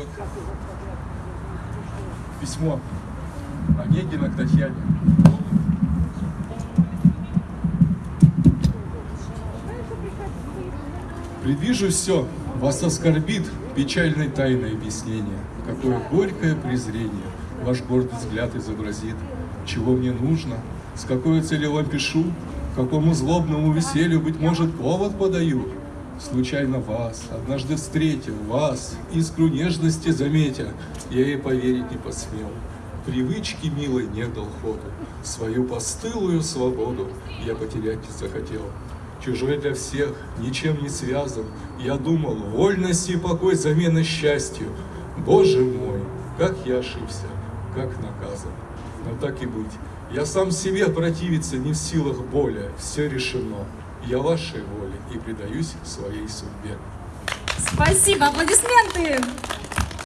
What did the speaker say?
вот письмо Онегина к Татьяне. Предвижу все, вас оскорбит печальной тайной объяснение, какое горькое презрение ваш гордый взгляд изобразит, чего мне нужно, с какой целью вам пишу, какому злобному веселью, быть может, повод подаю. Случайно вас, однажды встретил вас, искру нежности заметя, я ей поверить не посмел. Привычки милой не дал ходу, свою постылую свободу я потерять не захотел. Чужой для всех, ничем не связан, я думал, вольность и покой замена счастью. Боже мой, как я ошибся, как наказан. Но так и быть, я сам себе противиться не в силах боли, все решено. Я вашей воле и предаюсь своей судьбе. Спасибо, аплодисменты!